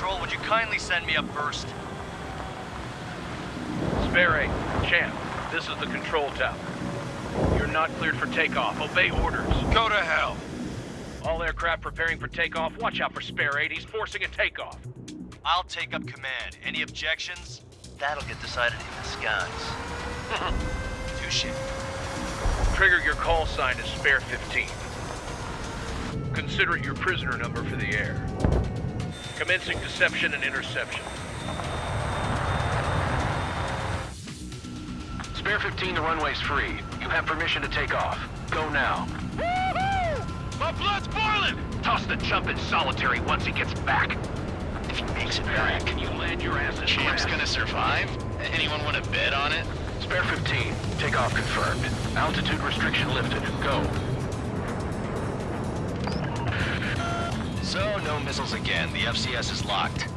Control, would you kindly send me up first? Spare 8, Champ, this is the control tower. You're not cleared for takeoff. Obey orders. Go to hell. All aircraft preparing for takeoff. Watch out for Spare 8. He's forcing a takeoff. I'll take up command. Any objections? That'll get decided in the skies. Touche. Trigger your call sign to Spare 15. Consider it your prisoner number for the air. Commencing deception and interception. Spare 15, the runway's free. You have permission to take off. Go now. My blood's boiling! Toss the chump in solitary once he gets back. If he makes it Barry, back, can you land your ass in Champ's grass? gonna survive? Anyone want to bet on it? Spare 15, takeoff confirmed. Altitude restriction lifted. Go. So, no missiles again. The FCS is locked.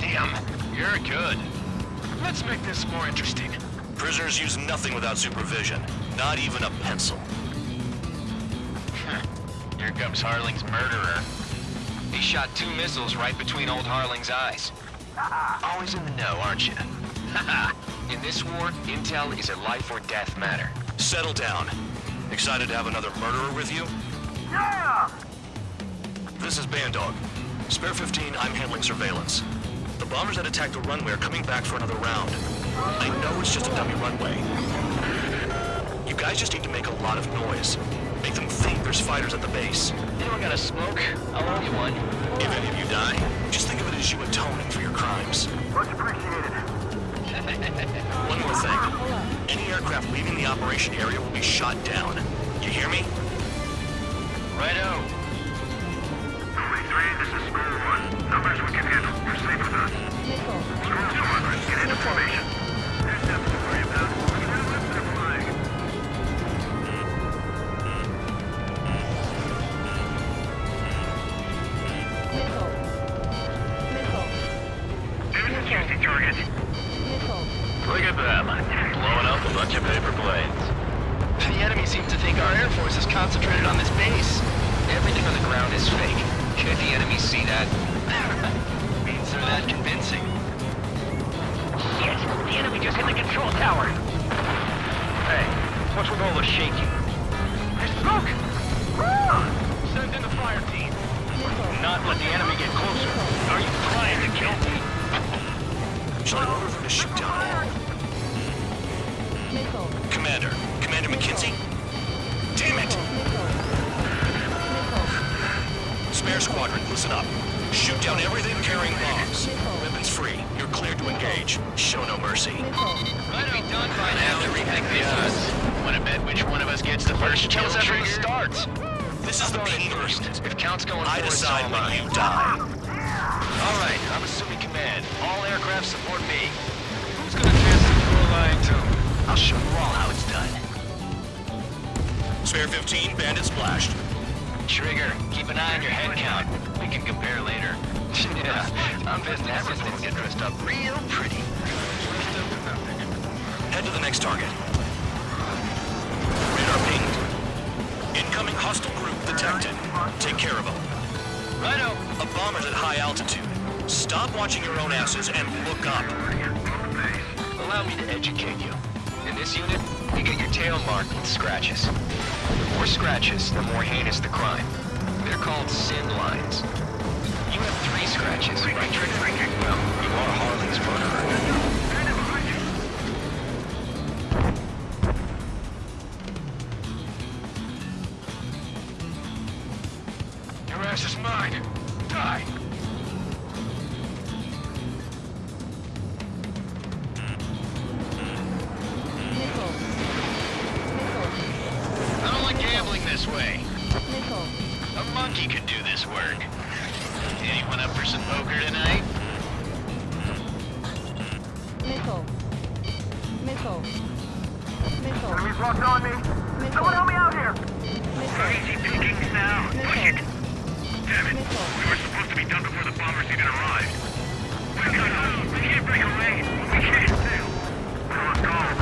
Damn, you're good. Let's make this more interesting. Prisoners use nothing without supervision. Not even a pencil. Here comes Harling's murderer. He shot two missiles right between old Harling's eyes. Always in the know, aren't you? in this war, intel is a life or death matter. Settle down. Excited to have another murderer with you? Yeah! This is Bandog. Spare 15, I'm handling surveillance. The bombers that attacked the runway are coming back for another round. I know it's just a dummy runway. You guys just need to make a lot of noise. Make them think there's fighters at the base. Anyone got a smoke? I'll owe you one. If any of you die, just think of it as you atoning for your crimes. Much appreciated. One more thing. Any aircraft leaving the operation area will be shot down. You hear me? Righto. Us. Screw squadron, get into formation. There's nothing to worry about. Tower. Hey, what's with all the shaking? There's smoke! Ah! Send in the fire team. Not let the enemy get closer. Are you trying to kill me? Shall I order them to shoot down? Commander. Commander McKinsey? Damn it! Spare squadron, listen up. Shoot down everything carrying bombs. Weapons free. You're cleared to engage. Show no mercy. Might be done by now. Have to rethink this. Want to bet which one of us gets the first kill Tell us after trigger? it starts. This is the Going P first. If count's going I forward, decide so am when I. you die. All right, I'm assuming command. All aircraft support me. Who's gonna test the full line to? I'll show you all how it's done. Spare 15, bandit splashed. Trigger, keep an eye on your head count. We can compare later. yeah, I'm business. Everything get dressed up real pretty. Head to the next target. At high altitude. Stop watching your own asses and look up. Allow me to educate you. In this unit, you get your tail marked with scratches. The more scratches, the more heinous the crime. They're called sin lines. This way. A monkey could do this work. Anyone up for some poker tonight? Missile. Missile. Missile. Enemies locked on me. Someone help me out here. Missile. Easy pickings now. Push it. Damn it. Missile. We were supposed to be done before the bombers even arrived. We got We can't break away. We can't too. Let's go. Where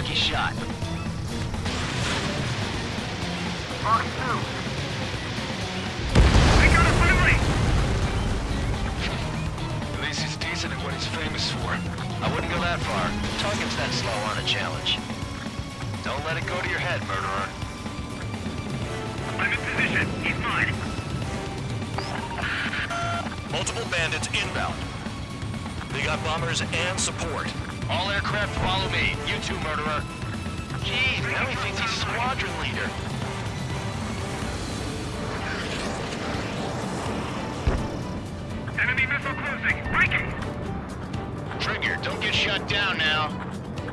Lucky shot. Fox 2. We got a friendly. At least he's decent at what he's famous for. I wouldn't go that far. Target's that slow on a challenge. Don't let it go to your head, murderer. I'm in position. He's mine. Multiple bandits inbound. They got bombers and support. All aircraft follow me. You too, murderer. Jeez, now he thinks he's squadron leader. Enemy missile closing. Breaking. Trigger, don't get shut down now.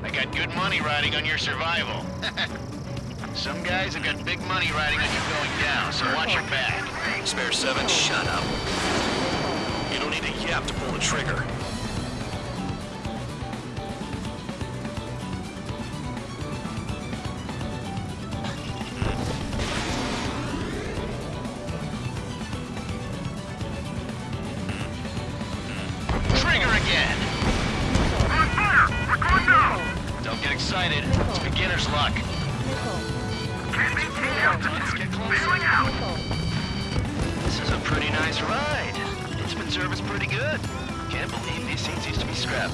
I got good money riding on your survival. Some guys have got big money riding on you going down, so watch your back. Spare 7, shut up. You don't need a yap to pull the trigger. Trigger Luck. This is a pretty nice ride. It's been serviced pretty good. Can't believe these seats used to be scrap.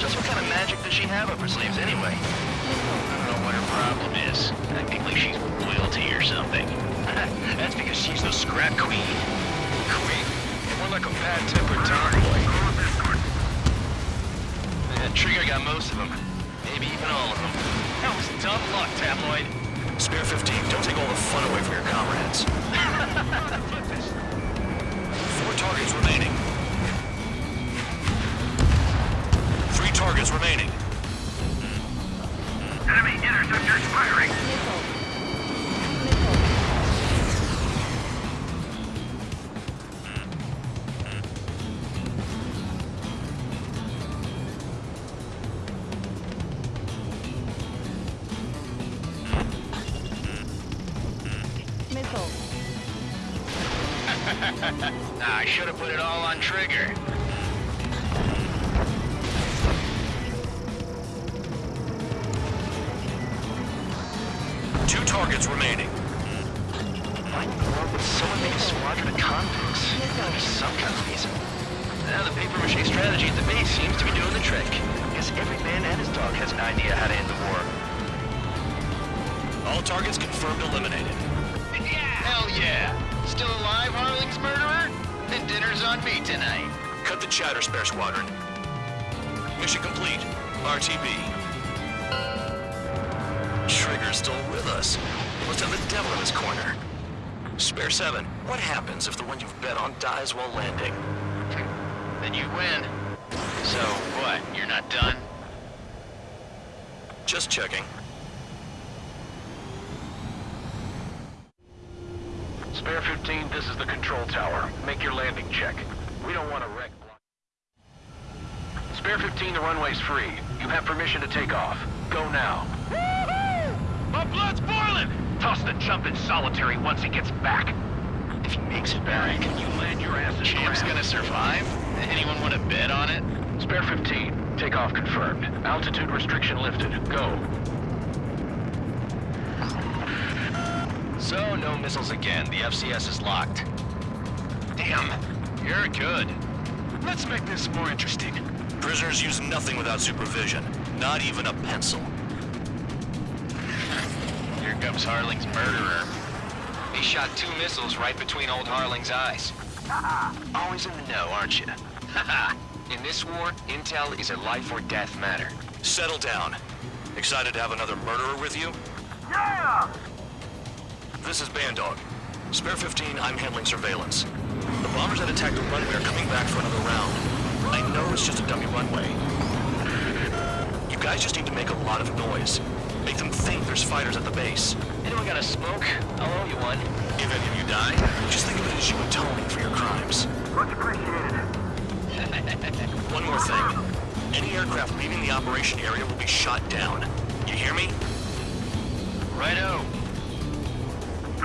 Just what kind of magic does she have up her sleeves anyway? I don't know what her problem is. Acting like she's royalty or something. That's because she's the scrap queen. Queen? More like a bad-tempered tomboy. Trigger got most of them. Maybe even all of them. That was dumb luck, Tabloid. Spare 15, don't take all the fun away from your comrades. Four targets remaining. Three targets remaining. Enemy interceptors firing. Ah, I should have put it all on Trigger. Two targets remaining. Why in the world would someone make a squadron of convicts? There's some kind of reason. Now the paper mache strategy at the base seems to be doing the trick. Guess every man and his dog has an idea how to end the war. All targets confirmed eliminated. Hell yeah! Still alive, Harling's murderer? Then dinner's on me tonight. Cut the chatter, Spare Squadron. Mission complete. RTB. Trigger's still with us. Must have the devil in his corner. Spare 7, what happens if the one you've bet on dies while landing? Then you win. So, what, you're not done? Just checking. Spare 15, this is the control tower. Make your landing check. We don't want to wreck... Spare 15, the runway's free. You have permission to take off. Go now. My blood's boiling! Toss the jump in solitary once he gets back. If he makes it back, Can you land your ass in Champ's gonna survive? Anyone want to bet on it? Spare 15, takeoff confirmed. Altitude restriction lifted. Go. So, no missiles again. The FCS is locked. Damn, you're good. Let's make this more interesting. Prisoners use nothing without supervision. Not even a pencil. Here comes Harling's murderer. He shot two missiles right between old Harling's eyes. Uh-uh. Always in the know, aren't you? in this war, intel is a life or death matter. Settle down. Excited to have another murderer with you? Yeah! This is Bandog. Spare 15, I'm handling surveillance. The bombers that attacked the runway are coming back for another round. I know it's just a dummy runway. You guys just need to make a lot of noise. Make them think there's fighters at the base. Anyone got a smoke? I'll owe you one. If any of you die, just think of it as you atoning for your crimes. Much appreciated. One more thing. Any aircraft leaving the operation area will be shot down. You hear me? Righto.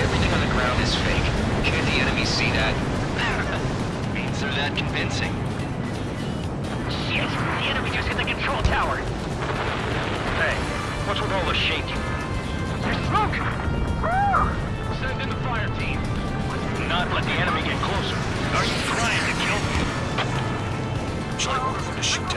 Everything on the ground is fake. Can't the enemy see that? Means they're that convincing. Shit! The enemy just hit the control tower! Hey, what's with all the shaking? There's smoke! Send in the fire team. Not let the enemy get closer. Are you trying to kill me? Charlie ordered them to shoot